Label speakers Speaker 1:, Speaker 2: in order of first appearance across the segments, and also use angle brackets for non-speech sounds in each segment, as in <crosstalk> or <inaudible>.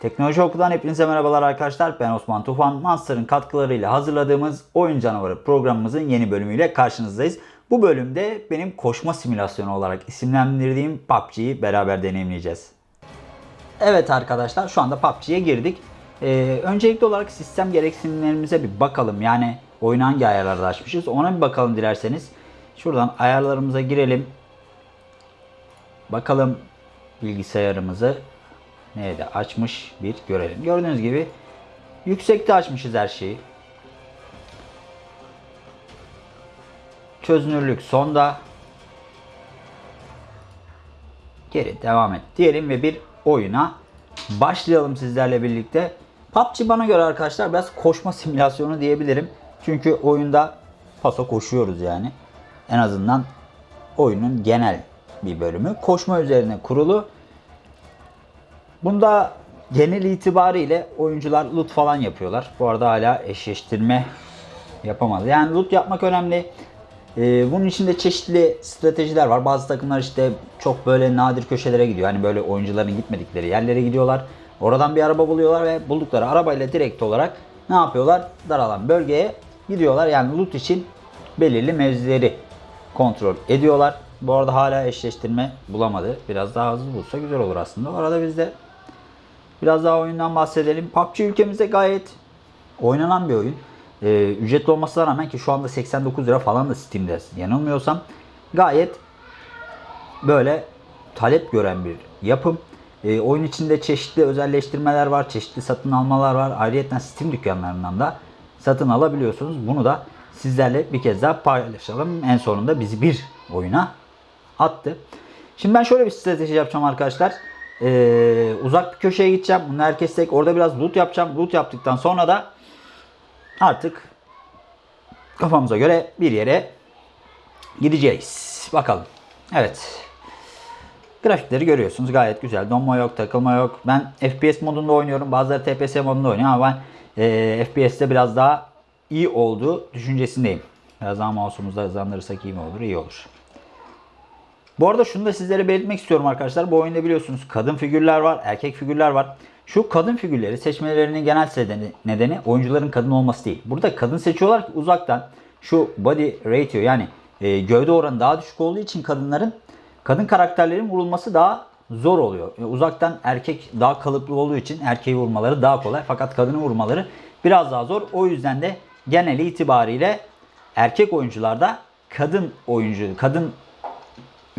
Speaker 1: Teknoloji Oku'dan hepinize merhabalar arkadaşlar. Ben Osman Tufan. Monster'ın katkılarıyla hazırladığımız Oyun Canavarı programımızın yeni bölümüyle karşınızdayız. Bu bölümde benim koşma simülasyonu olarak isimlendirdiğim PUBG'yi beraber deneyimleyeceğiz. Evet arkadaşlar şu anda PUBG'ye girdik. Ee, öncelikli olarak sistem gereksinimlerimize bir bakalım. Yani oyunu hangi ayarlarda açmışız ona bir bakalım dilerseniz. Şuradan ayarlarımıza girelim. Bakalım bilgisayarımızı nerede açmış bir görelim. Gördüğünüz gibi yüksekte açmışız her şeyi. Çözünürlük sonda. Geri devam et diyelim ve bir oyuna başlayalım sizlerle birlikte. PUBG bana göre arkadaşlar biraz koşma <laughs> simülasyonu diyebilirim. Çünkü oyunda paso koşuyoruz yani. En azından oyunun genel bir bölümü. Koşma üzerine kurulu. Bunda genel itibariyle oyuncular loot falan yapıyorlar. Bu arada hala eşleştirme yapamadı. Yani loot yapmak önemli. Ee, bunun içinde çeşitli stratejiler var. Bazı takımlar işte çok böyle nadir köşelere gidiyor. Hani böyle oyuncuların gitmedikleri yerlere gidiyorlar. Oradan bir araba buluyorlar ve buldukları arabayla direkt olarak ne yapıyorlar? Daralan bölgeye gidiyorlar. Yani loot için belirli mevzileri kontrol ediyorlar. Bu arada hala eşleştirme bulamadı. Biraz daha hızlı bulsa güzel olur aslında. O arada biz de biraz daha oyundan bahsedelim. PUBG ülkemizde gayet oynanan bir oyun. Ee, ücretli olmasına rağmen ki şu anda 89 lira falan da Steam'de yanılmıyorsam gayet böyle talep gören bir yapım. Ee, oyun içinde çeşitli özelleştirmeler var, çeşitli satın almalar var. Ayrıca Steam dükkanlarından da satın alabiliyorsunuz. Bunu da sizlerle bir kez daha paylaşalım. En sonunda bizi bir oyuna attı. Şimdi ben şöyle bir strateji yapacağım arkadaşlar. Ee, uzak bir köşeye gideceğim. Bunu herkes tek. Orada biraz loot yapacağım. Loot yaptıktan sonra da artık kafamıza göre bir yere gideceğiz. Bakalım. Evet. Grafikleri görüyorsunuz. Gayet güzel. Donma yok, takılma yok. Ben FPS modunda oynuyorum. Bazıları TPS modunda oynuyor ama ben e, FPS'te biraz daha iyi olduğu düşüncesindeyim. Biraz daha mouse'umuzu hızlandırırsak iyi mi olur? İyi olur. Bu arada şunu da sizlere belirtmek istiyorum arkadaşlar. Bu oyunda biliyorsunuz kadın figürler var, erkek figürler var. Şu kadın figürleri seçmelerinin genel nedeni, oyuncuların kadın olması değil. Burada kadın seçiyorlar ki uzaktan şu body ratio yani e, gövde oranı daha düşük olduğu için kadınların kadın karakterlerin vurulması daha zor oluyor. E, uzaktan erkek daha kalıplı olduğu için erkeği vurmaları daha kolay. Fakat kadını vurmaları biraz daha zor. O yüzden de genel itibariyle erkek oyuncularda kadın oyuncu, kadın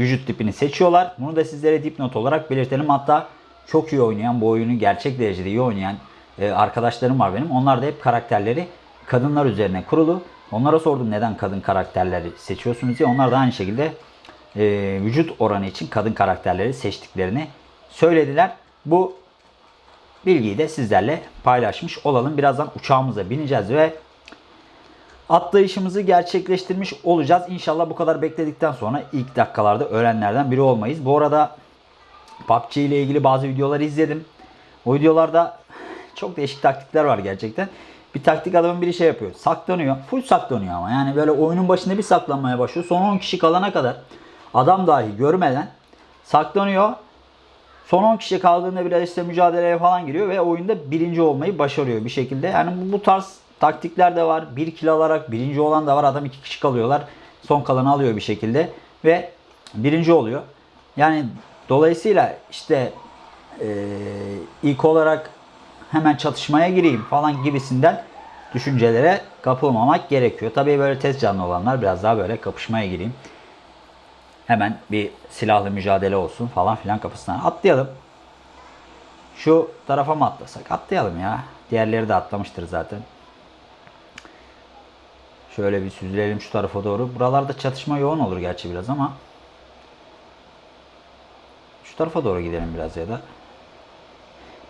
Speaker 1: vücut tipini seçiyorlar. Bunu da sizlere dipnot olarak belirtelim. Hatta çok iyi oynayan, bu oyunu gerçek derecede iyi oynayan e, arkadaşlarım var benim. Onlar da hep karakterleri kadınlar üzerine kurulu. Onlara sordum neden kadın karakterleri seçiyorsunuz diye. Onlar da aynı şekilde e, vücut oranı için kadın karakterleri seçtiklerini söylediler. Bu bilgiyi de sizlerle paylaşmış olalım. Birazdan uçağımıza bineceğiz ve atlayışımızı gerçekleştirmiş olacağız. İnşallah bu kadar bekledikten sonra ilk dakikalarda öğrenenlerden biri olmayız. Bu arada PUBG ile ilgili bazı videoları izledim. O videolarda çok değişik taktikler var gerçekten. Bir taktik adamın biri şey yapıyor. Saklanıyor. Full saklanıyor ama. Yani böyle oyunun başında bir saklanmaya başlıyor. Son 10 kişi kalana kadar adam dahi görmeden saklanıyor. Son 10 kişi kaldığında biraz işte mücadeleye falan giriyor ve oyunda birinci olmayı başarıyor bir şekilde. Yani bu tarz taktikler de var. Bir kill alarak birinci olan da var. Adam iki kişi kalıyorlar. Son kalanı alıyor bir şekilde ve birinci oluyor. Yani dolayısıyla işte e, ilk olarak hemen çatışmaya gireyim falan gibisinden düşüncelere kapılmamak gerekiyor. Tabii böyle tez canlı olanlar biraz daha böyle kapışmaya gireyim. Hemen bir silahlı mücadele olsun falan filan kapısından atlayalım. Şu tarafa mı atlasak? Atlayalım ya. Diğerleri de atlamıştır zaten. Şöyle bir süzülelim şu tarafa doğru. Buralarda çatışma yoğun olur gerçi biraz ama. Şu tarafa doğru gidelim biraz ya da.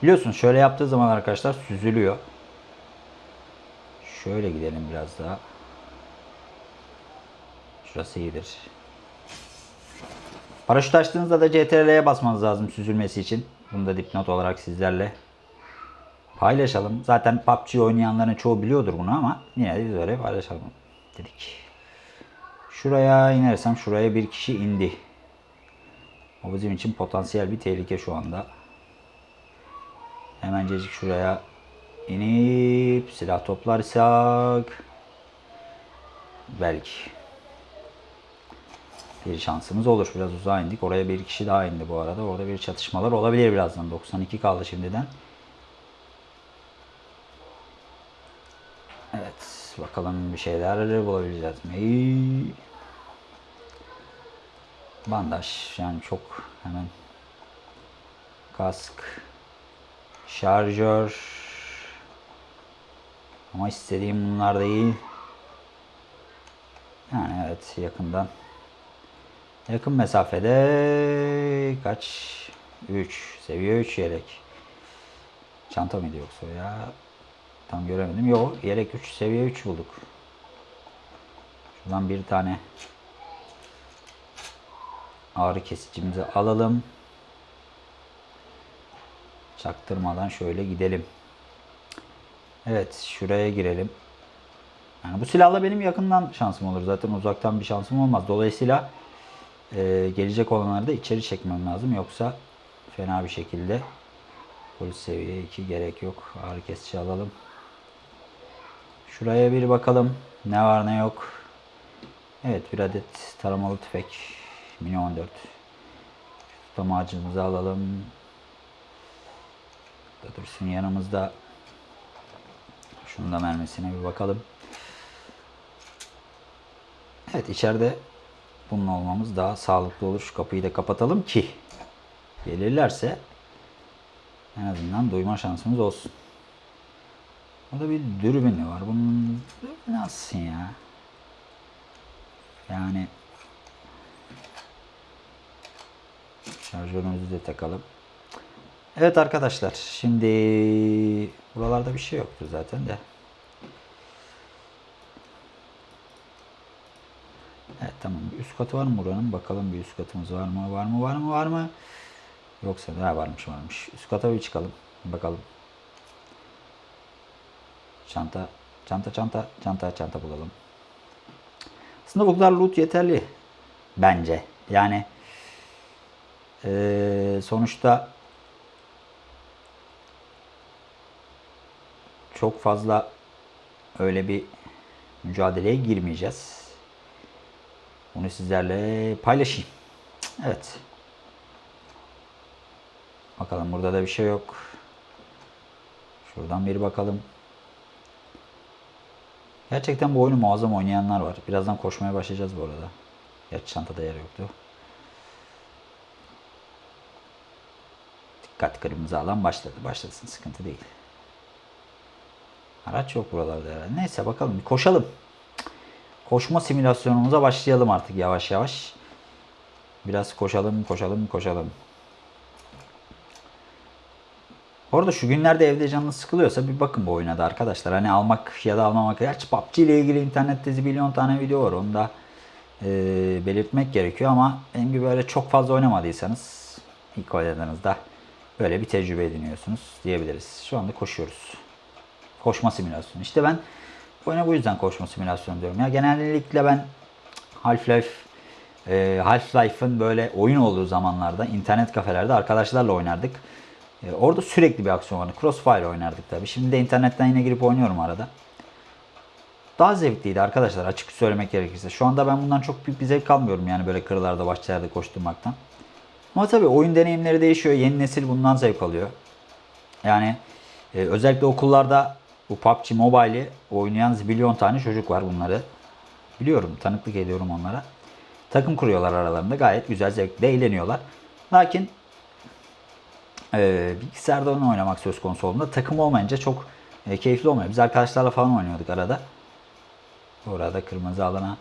Speaker 1: Biliyorsunuz şöyle yaptığı zaman arkadaşlar süzülüyor. Şöyle gidelim biraz daha. Şurası iyidir. Paraşüt açtığınızda da CTRL'ye basmanız lazım süzülmesi için. Bunu da dipnot olarak sizlerle paylaşalım. Zaten PUBG oynayanların çoğu biliyordur bunu ama yine de biz öyle paylaşalım dedik. Şuraya inersem şuraya bir kişi indi. O bizim için potansiyel bir tehlike şu anda. Hemencecik şuraya inip silah toplarsak belki bir şansımız olur. Biraz uzağa indik. Oraya bir kişi daha indi bu arada. Orada bir çatışmalar olabilir birazdan. 92 kaldı şimdiden. Evet. Bakalım bir şeyler bulabileceğiz mi? Bandaj. Yani çok hemen kask şarjör ama istediğim bunlar değil. Yani evet yakından yakın mesafede kaç 3 seviye 3 yelek çanta mıydı yoksa ya tam göremedim yok yelek 3 seviye 3 bulduk şuradan bir tane ağrı kesicimizi alalım çaktırmadan şöyle gidelim Evet şuraya girelim. Yani bu silahla benim yakından şansım olur. Zaten uzaktan bir şansım olmaz. Dolayısıyla e, gelecek olanları da içeri çekmem lazım. Yoksa fena bir şekilde polis seviye 2 gerek yok. Ağrı kesici alalım. Şuraya bir bakalım. Ne var ne yok. Evet bir adet taramalı tüfek. Mini 14. Tutama ağacımızı alalım. Da dursun yanımızda şunun da mermisine bir bakalım. Evet içeride bunun olmamız daha sağlıklı olur. Şu kapıyı da kapatalım ki gelirlerse en azından duyma şansımız olsun. Burada bir dürbünü var. Bunun nasıl ya? Yani şarjörümüzü de takalım. Evet arkadaşlar şimdi buralarda bir şey yoktu zaten de. Evet tamam üst katı var mı buranın? Bakalım bir üst katımız var mı? Var mı? Var mı? Var mı? Yoksa da varmış varmış. Üst kata bir çıkalım. Bakalım. Çanta, çanta, çanta, çanta, çanta bulalım. Aslında bu kadar loot yeterli. Bence. Yani ee, sonuçta çok fazla öyle bir mücadeleye girmeyeceğiz. Bunu sizlerle paylaşayım. Evet. Bakalım burada da bir şey yok. Şuradan bir bakalım. Gerçekten bu oyunu muazzam oynayanlar var. Birazdan koşmaya başlayacağız bu arada. Gerçi çantada yer yoktu. Dikkat kırmızı alan başladı. Başlasın sıkıntı değil. Araç yok buralarda herhalde. Neyse bakalım koşalım. Koşma simülasyonumuza başlayalım artık yavaş yavaş. Biraz koşalım, koşalım, koşalım. Orada şu günlerde evde canınız sıkılıyorsa bir bakın bu oyuna da arkadaşlar. Hani almak ya da almamak. Gerçi PUBG ile ilgili internette milyon tane video var. Onu da e, belirtmek gerekiyor ama benim gibi böyle çok fazla oynamadıysanız ilk oynadığınızda böyle bir tecrübe ediniyorsunuz diyebiliriz. Şu anda koşuyoruz. Koşma simülasyonu. İşte ben oyuna bu yüzden koşma simülasyonu diyorum. Ya genellikle ben Half-Life e, Half-Life'ın böyle oyun olduğu zamanlarda internet kafelerde arkadaşlarla oynardık. E, orada sürekli bir aksiyon vardı. Crossfire oynardık tabi. Şimdi de internetten yine girip oynuyorum arada. Daha zevkliydi arkadaşlar açık söylemek gerekirse. Şu anda ben bundan çok büyük bir zevk almıyorum yani böyle kırlarda bahçelerde koşturmaktan. Ama tabi oyun deneyimleri değişiyor. Yeni nesil bundan zevk alıyor. Yani e, özellikle okullarda bu PUBG Mobile'i oynayan zibilyon tane çocuk var bunları. Biliyorum, tanıklık ediyorum onlara. Takım kuruyorlar aralarında. Gayet güzel, zevkli, eğleniyorlar. Lakin e, bilgisayarda onu oynamak söz konusu olduğunda takım olmayınca çok e, keyifli olmuyor. Biz arkadaşlarla falan oynuyorduk arada. Orada kırmızı alana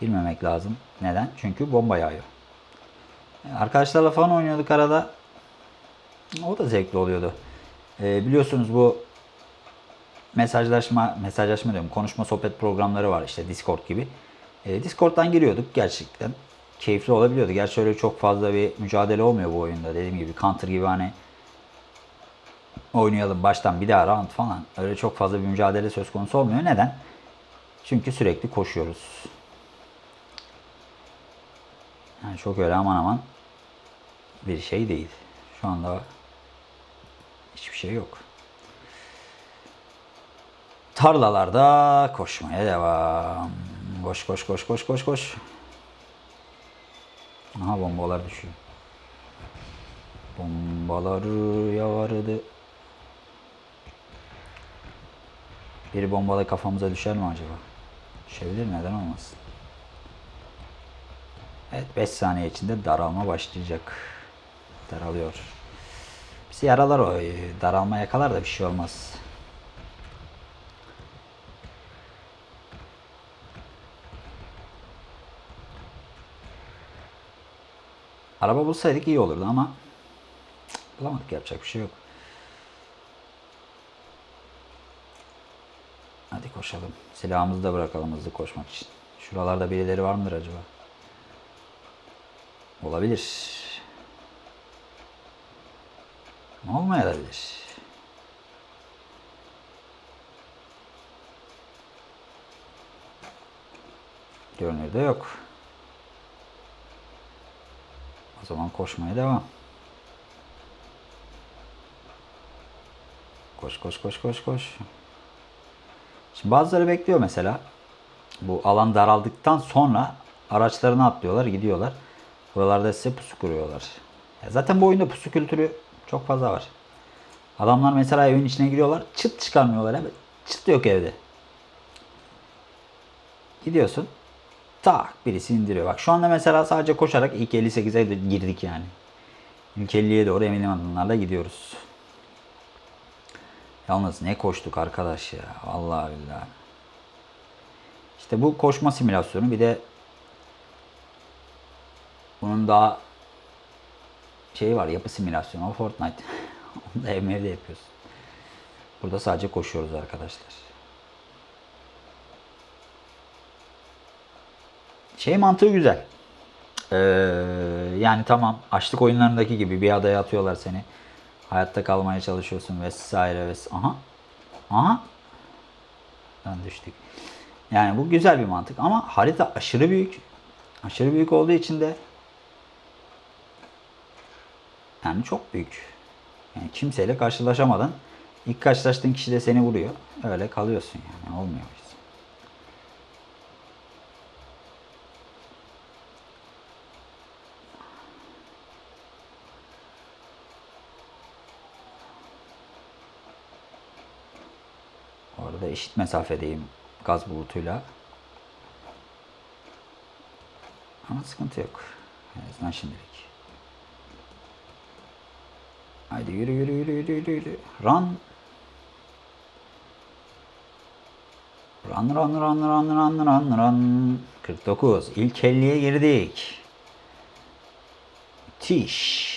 Speaker 1: girmemek lazım. Neden? Çünkü bomba yağıyor. E, arkadaşlarla falan oynuyorduk arada. O da zevkli oluyordu. E, biliyorsunuz bu mesajlaşma, mesajlaşma diyorum, konuşma sohbet programları var işte Discord gibi. E, Discord'dan giriyorduk gerçekten. Keyifli olabiliyordu. Gerçi öyle çok fazla bir mücadele olmuyor bu oyunda. Dediğim gibi Counter gibi hani oynayalım baştan bir daha round falan. Öyle çok fazla bir mücadele söz konusu olmuyor. Neden? Çünkü sürekli koşuyoruz. Yani çok öyle aman aman bir şey değil. Şu anda Hiçbir şey yok. Tarlalarda koşmaya devam. Koş koş koş koş koş koş. Aha bombalar düşüyor. Bombalar yağardı. Bir bombalı kafamıza düşer mi acaba? Düşebilir neden olmasın. Evet 5 saniye içinde daralma başlayacak. Daralıyor. Bizi yaralar o. Daralma yakalar da bir şey olmaz. Araba bulsaydık iyi olurdu ama bulamadık yapacak bir şey yok. Hadi koşalım. Silahımızı da bırakalım hızlı koşmak için. Şuralarda birileri var mıdır acaba? Olabilir. Olmayabilir. Görünürde yok. O zaman koşmaya devam. Koş koş koş koş koş. Şimdi bazıları bekliyor mesela. Bu alan daraldıktan sonra araçlarına atlıyorlar, gidiyorlar. Buralarda size pusu kuruyorlar. Ya zaten bu oyunda pusu kültürü çok fazla var. Adamlar mesela evin içine giriyorlar, çıt çıkarmıyorlar. Çıt yok evde. Gidiyorsun. Tak birisi indiriyor. Bak şu anda mesela sadece koşarak ilk 58'e girdik yani. İlk 50'ye doğru eminim adımlarla gidiyoruz. Yalnız ne koştuk arkadaş ya. Vallahi billahi. İşte bu koşma simülasyonu bir de bunun daha şeyi var yapı simülasyonu o Fortnite. <laughs> Onu da ev evde yapıyoruz. Burada sadece koşuyoruz arkadaşlar. Şey mantığı güzel. Ee, yani tamam açlık oyunlarındaki gibi bir adaya atıyorlar seni. Hayatta kalmaya çalışıyorsun vesaire vesaire. Aha. Aha. Ben düştük. Yani bu güzel bir mantık ama harita aşırı büyük. Aşırı büyük olduğu için de yani çok büyük. Yani kimseyle karşılaşamadan ilk karşılaştığın kişi de seni vuruyor. Öyle kalıyorsun yani olmuyor. Biz. Orada eşit mesafedeyim gaz bulutuyla. Ama sıkıntı yok. En azından şimdilik. Haydi yürü yürü yürü yürü yürü yürü. Run. Run run run run run run run. 49. İlk 50'ye girdik. Müthiş.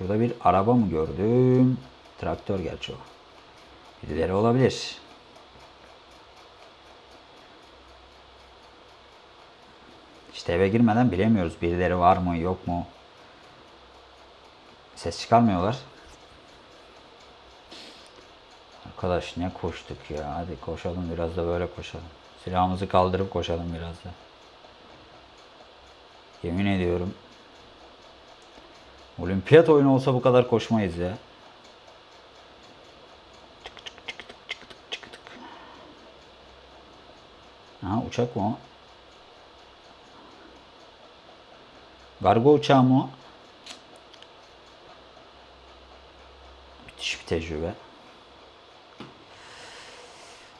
Speaker 1: Şurada bir araba mı gördüm? Traktör gerçi o. Birileri olabilir. İşte eve girmeden bilemiyoruz. Birileri var mı yok mu? Ses çıkarmıyorlar. Arkadaş ne koştuk ya. Hadi koşalım biraz da böyle koşalım. Silahımızı kaldırıp koşalım biraz da. Yemin ediyorum. Olimpiyat oyunu olsa bu kadar koşmayız ya. Tık tık tık tık tık tık tık tık. Ha uçak mı o? Gargo uçağı mı? Müthiş bir tecrübe.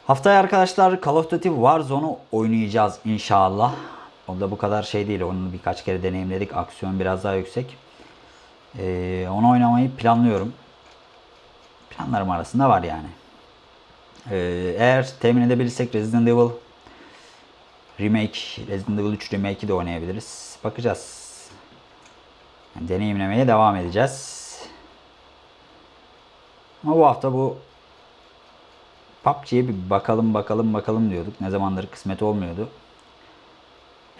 Speaker 1: Haftaya arkadaşlar Call of Duty Warzone'u oynayacağız inşallah. Onda bu kadar şey değil. Onu birkaç kere deneyimledik. Aksiyon biraz daha yüksek. Ee, onu oynamayı planlıyorum. Planlarım arasında var yani. Ee, eğer temin edebilirsek Resident Evil Remake, Resident Evil 3 Remake'i de oynayabiliriz. Bakacağız. Yani deneyimlemeye devam edeceğiz. Ama bu hafta bu PUBG'ye bir bakalım bakalım bakalım diyorduk. Ne zamandır kısmet olmuyordu.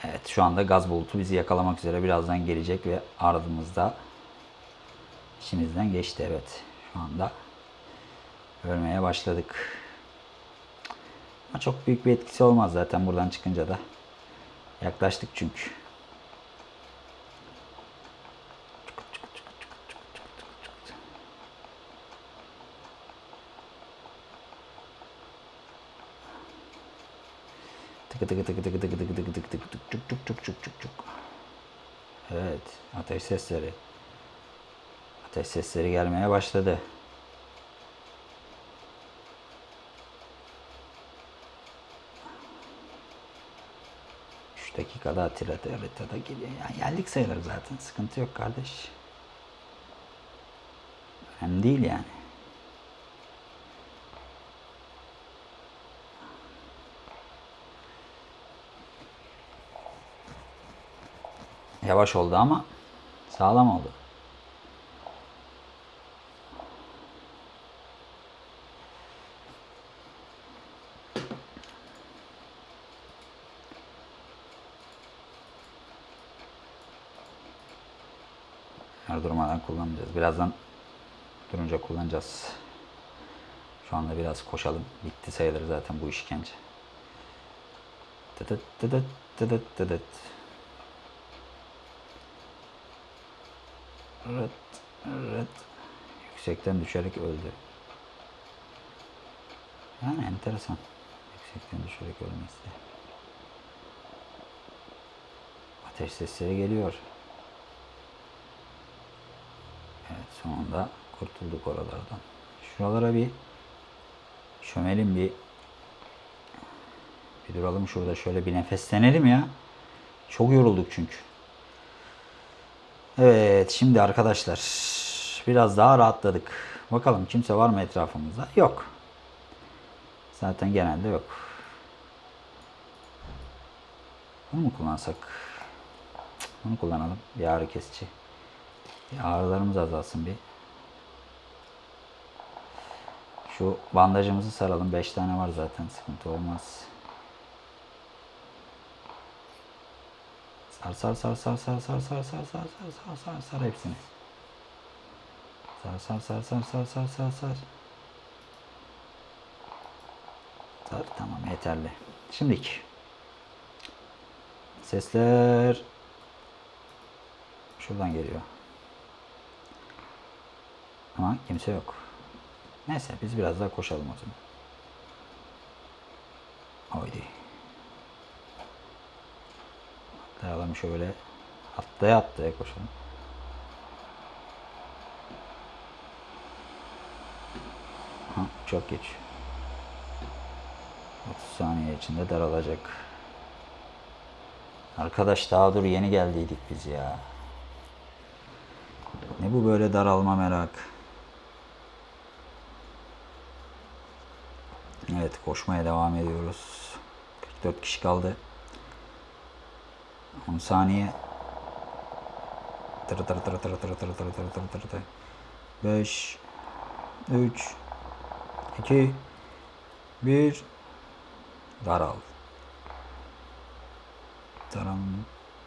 Speaker 1: Evet şu anda gaz bulutu bizi yakalamak üzere birazdan gelecek ve ardımızda içimizden geçti evet. Şu anda ölmeye başladık. Ama çok büyük bir etkisi olmaz zaten buradan çıkınca da. Yaklaştık çünkü. Tıkı tıkı tıkı tıkı tıkı tıkı tıkı tıkı tık çuk çuk çuk çuk çuk çuk. Evet, ateş sesleri. Ateş sesleri gelmeye başladı. Üç dakikada Atilla haritada geliyor. Yani geldik sayılır zaten. Sıkıntı yok kardeş. Önemli değil yani. Yavaş oldu ama sağlam oldu. Kullanacağız. Birazdan durunca kullanacağız. Şu anda biraz koşalım. Bitti sayılır zaten bu işkence. Tıdıt tıdıt tıdıt tıdıt. Rıt rıt. Yüksekten düşerek öldü. Yani enteresan. Yüksekten düşerek ölmesi. Ateş sesleri geliyor. Evet sonunda kurtulduk oralardan. Şuralara bir çömelim bir bir duralım şurada şöyle bir nefeslenelim ya. Çok yorulduk çünkü. Evet şimdi arkadaşlar biraz daha rahatladık. Bakalım kimse var mı etrafımızda? Yok. Zaten genelde yok. Bunu mu kullansak? Bunu kullanalım. Bir ağrı kesici. Ağrılarımız azalsın bir. Şu bandajımızı saralım. 5 tane var zaten. Sıkıntı olmaz. Sar sar sar sar sar sar sar sar sar sar sar sar sar hepsini. Sar sar sar sar sar sar sar sar. Sar tamam yeterli. Şimdiki. Sesler şuradan geliyor. Ama kimse yok. Neyse biz biraz daha koşalım o zaman. Haydi. Atlayalım şöyle. Atlaya atlaya koşalım. Ha, çok geç. 30 saniye içinde daralacak. Arkadaş daha dur yeni geldiydik biz ya. Ne bu böyle daralma merak. Evet koşmaya devam ediyoruz. 44 kişi kaldı. 10 saniye. Tır tır tır tır tır tır tır tır tır tır tır. 5 3 2 1 Daral. Taram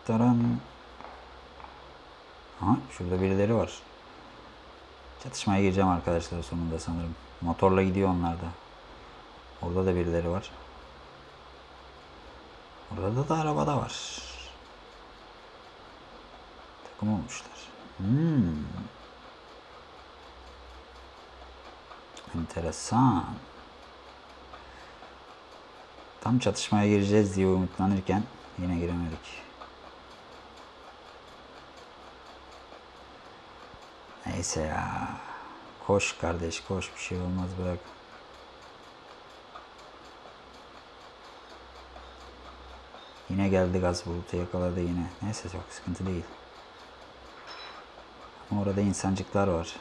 Speaker 1: taram. Ha, şurada birileri var. Çatışmaya gireceğim arkadaşlar sonunda sanırım. Motorla gidiyor onlar da. Orada da birileri var. Orada da arabada var. Takım olmuşlar. Hmm. Enteresan. Tam çatışmaya gireceğiz diye umutlanırken yine giremedik. Neyse ya. Koş kardeş koş bir şey olmaz bırak. Yine geldi gaz bulutu yakaladı yine. Neyse çok sıkıntı değil. Ama orada insancıklar var.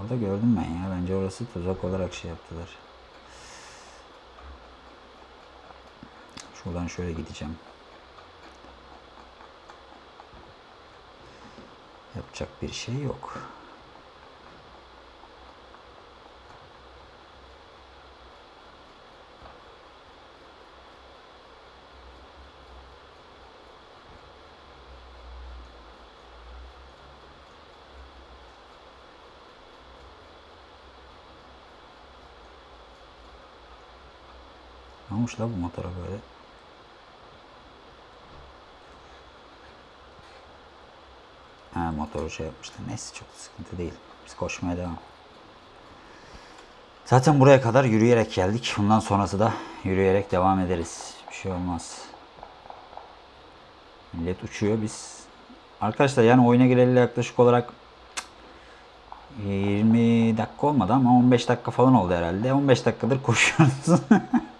Speaker 1: Orada gördüm ben ya. Bence orası tuzak olarak şey yaptılar. Şuradan şöyle gideceğim. Yapacak bir şey yok. Olmuş la bu motora böyle? Ha motoru şey yapmışlar. Neyse çok sıkıntı değil. Biz koşmaya devam. Zaten buraya kadar yürüyerek geldik. Bundan sonrası da yürüyerek devam ederiz. Bir şey olmaz. Millet uçuyor biz. Arkadaşlar yani oyuna gireli yaklaşık olarak 20 dakika olmadı ama 15 dakika falan oldu herhalde. 15 dakikadır koşuyoruz. <laughs>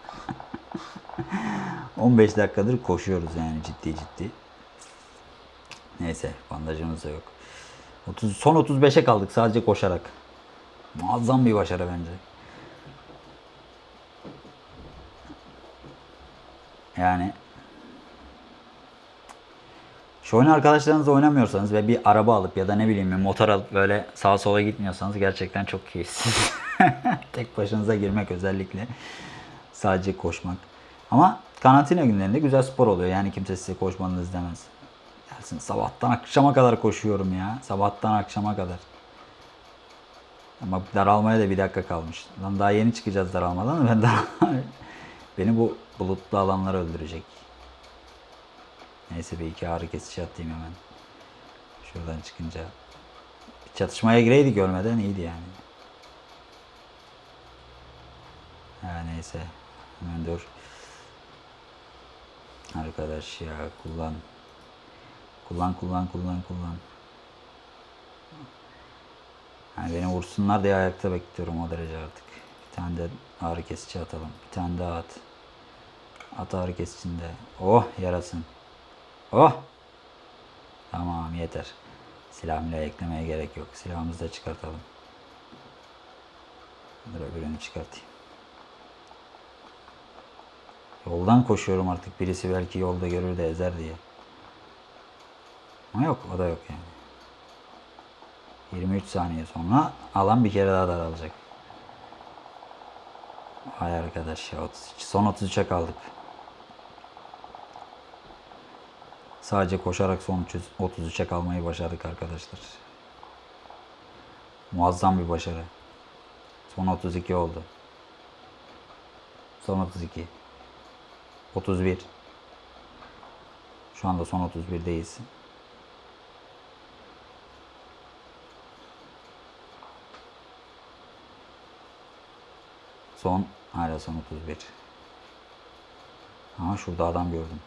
Speaker 1: 15 dakikadır koşuyoruz yani ciddi ciddi. Neyse bandajımız da yok. 30, son 35'e kaldık sadece koşarak. Muazzam bir başarı bence. Yani şu oyunu arkadaşlarınızla oynamıyorsanız ve bir araba alıp ya da ne bileyim bir motor alıp böyle sağa sola gitmiyorsanız gerçekten çok keyifsiz. <laughs> Tek başınıza girmek özellikle. Sadece koşmak. Ama karantina günlerinde güzel spor oluyor. Yani kimse size koşmanızı demez. Gelsin sabahtan akşama kadar koşuyorum ya. Sabahtan akşama kadar. Ama daralmaya da bir dakika kalmış. Lan daha yeni çıkacağız daralmadan. Ben daha... <laughs> Beni bu bulutlu alanlar öldürecek. Neyse bir iki ağrı kesici atayım hemen. Şuradan çıkınca. Bir çatışmaya gireydik görmeden iyiydi yani. Ha neyse. Hemen dur. Arkadaş ya kullan. Kullan kullan kullan kullan. Yani beni vursunlar diye ayakta bekliyorum o derece artık. Bir tane de ağrı kesici atalım. Bir tane daha at. At ağrı kesicinde. Oh yarasın. Oh. Tamam yeter. Silah milah eklemeye gerek yok. Silahımızı da çıkartalım. Dur öbürünü çıkartayım. Yoldan koşuyorum artık. Birisi belki yolda görür de ezer diye. Ama yok o da yok yani. 23 saniye sonra alan bir kere daha daralacak. Hay arkadaş ya 33. Son 33'e kaldık. Sadece koşarak son 33'e kalmayı başardık arkadaşlar. Muazzam bir başarı. Son 32 oldu. Son 32. 31. Şu anda son 31'deyiz. Son hala son 31. Aha şurada adam gördüm.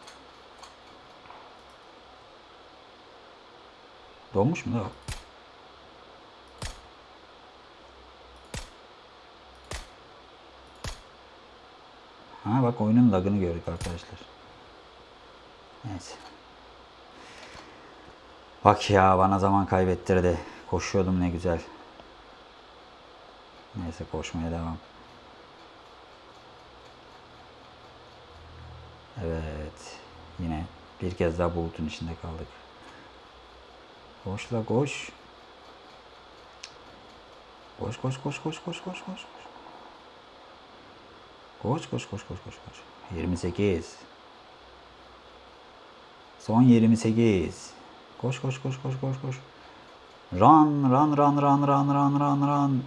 Speaker 1: Donmuş mu da Ha bak oyunun lagını gördük arkadaşlar. Neyse. Bak ya bana zaman kaybettirdi. Koşuyordum ne güzel. Neyse koşmaya devam. Evet. Yine bir kez daha bulutun içinde kaldık. Koş la koş. Koş koş koş koş koş koş koş. Koş koş koş koş koş koş. 28. Son 28. Koş koş koş koş koş koş. Run run run run run run run run.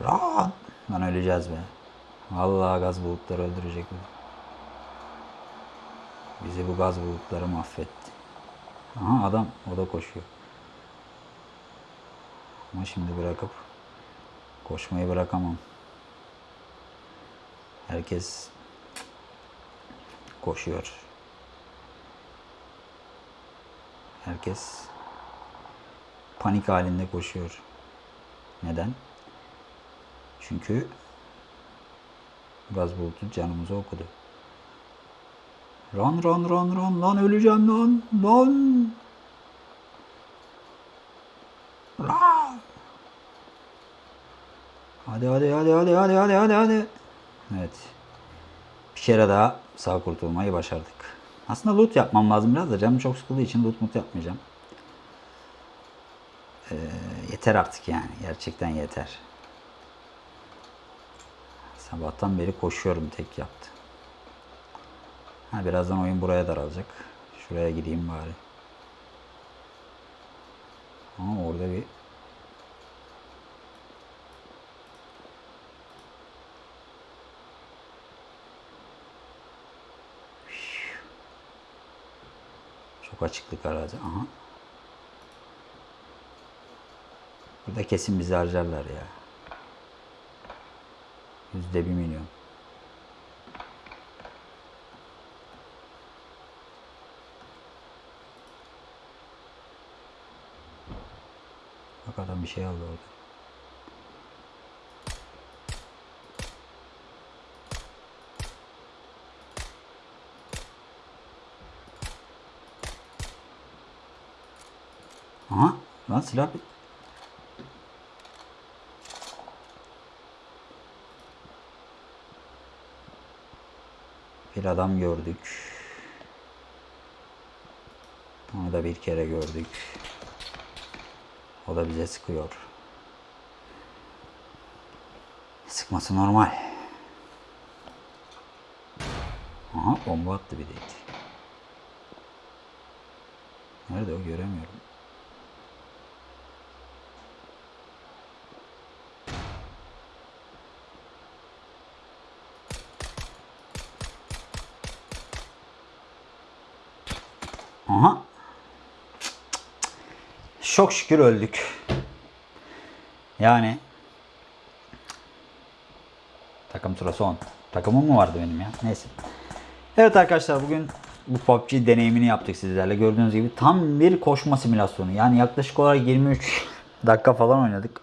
Speaker 1: Run. Lan öleceğiz be. Vallahi gaz bulutları öldürecek bizi. Bizi bu gaz bulutları mahvetti. Aha adam o da koşuyor. Ama şimdi bırakıp koşmayı bırakamam. Herkes koşuyor. Herkes panik halinde koşuyor. Neden? Çünkü gaz bulutu canımızı okudu. Run run run run lan öleceğim lan lan. Run. Hadi hadi hadi hadi hadi hadi hadi hadi. Evet. Bir kere daha sağ kurtulmayı başardık. Aslında loot yapmam lazım biraz da canım çok sıkıldığı için loot mut yapmayacağım. Ee, yeter artık yani. Gerçekten yeter. Sabahtan beri koşuyorum tek yaptı. Ha, birazdan oyun buraya daralacak. Şuraya gideyim bari. Ama orada bir Açıklık arazi. Aha. Burada kesin bizi harcarlar ya. Yüzde bir milyon. Bak adam bir şey aldı orada. Aha lan silah bit. Bir adam gördük. Onu da bir kere gördük. O da bize sıkıyor. Sıkması normal. Aha bomba attı bir de. Nerede o göremiyorum. Aha. Çok şükür öldük. Yani takım tura son. Takımım mı vardı benim ya? Neyse. Evet arkadaşlar bugün bu PUBG deneyimini yaptık sizlerle. Gördüğünüz gibi tam bir koşma simülasyonu. Yani yaklaşık olarak 23 <laughs> dakika falan oynadık.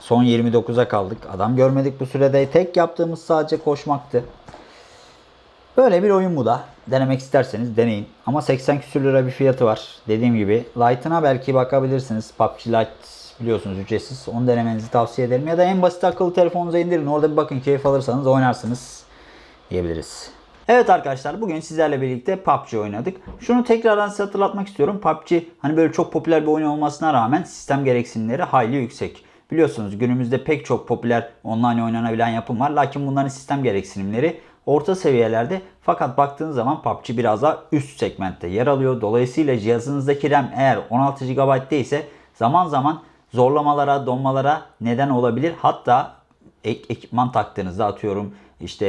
Speaker 1: Son 29'a kaldık. Adam görmedik bu sürede. Tek yaptığımız sadece koşmaktı. Böyle bir oyun bu da. Denemek isterseniz deneyin. Ama 80 küsür lira bir fiyatı var. Dediğim gibi Lite'ına belki bakabilirsiniz. PUBG Lite biliyorsunuz ücretsiz. Onu denemenizi tavsiye ederim. Ya da en basit akıllı telefonunuza indirin. Orada bir bakın keyif alırsanız oynarsınız diyebiliriz. Evet arkadaşlar bugün sizlerle birlikte PUBG oynadık. Şunu tekrardan size hatırlatmak istiyorum. PUBG hani böyle çok popüler bir oyun olmasına rağmen sistem gereksinimleri hayli yüksek. Biliyorsunuz günümüzde pek çok popüler online oynanabilen yapım var. Lakin bunların sistem gereksinimleri orta seviyelerde. Fakat baktığınız zaman PUBG biraz daha üst segmentte yer alıyor. Dolayısıyla cihazınızdaki RAM eğer 16 GB değilse zaman zaman zorlamalara, donmalara neden olabilir. Hatta ek ekipman taktığınızda atıyorum işte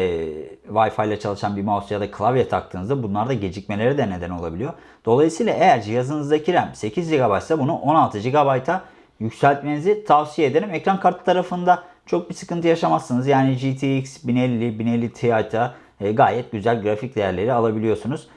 Speaker 1: Wi-Fi ile çalışan bir mouse ya da klavye taktığınızda bunlar da gecikmeleri de neden olabiliyor. Dolayısıyla eğer cihazınızdaki RAM 8 GB ise bunu 16 GB'a yükseltmenizi tavsiye ederim. Ekran kartı tarafında çok bir sıkıntı yaşamazsınız. Yani GTX 1050, 1050 Ti'da gayet güzel grafik değerleri alabiliyorsunuz.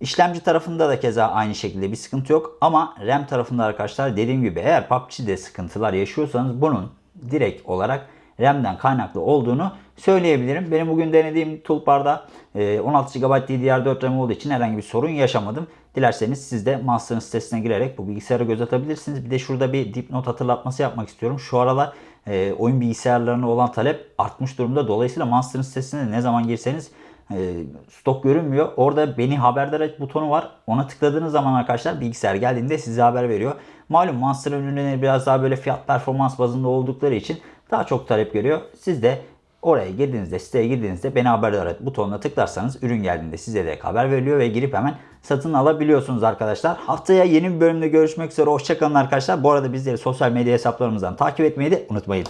Speaker 1: İşlemci tarafında da keza aynı şekilde bir sıkıntı yok. Ama RAM tarafında arkadaşlar dediğim gibi eğer PUBG'de sıkıntılar yaşıyorsanız bunun direkt olarak RAM'den kaynaklı olduğunu söyleyebilirim. Benim bugün denediğim toolbar'da 16 GB DDR4 RAM olduğu için herhangi bir sorun yaşamadım. Dilerseniz siz de Master'ın sitesine girerek bu bilgisayara göz atabilirsiniz. Bir de şurada bir dipnot hatırlatması yapmak istiyorum. Şu aralar e, oyun bilgisayarlarına olan talep artmış durumda. Dolayısıyla Master'ın sitesine ne zaman girseniz e, stok görünmüyor. Orada beni haberdar et butonu var. Ona tıkladığınız zaman arkadaşlar bilgisayar geldiğinde size haber veriyor. Malum Monster ürünleri biraz daha böyle fiyat performans bazında oldukları için daha çok talep görüyor. Siz de oraya girdiğinizde, siteye girdiğinizde beni haberdar et butonuna tıklarsanız ürün geldiğinde size de haber veriliyor ve girip hemen satın alabiliyorsunuz arkadaşlar. Haftaya yeni bir bölümde görüşmek üzere. Hoşçakalın arkadaşlar. Bu arada bizleri sosyal medya hesaplarımızdan takip etmeyi de unutmayın.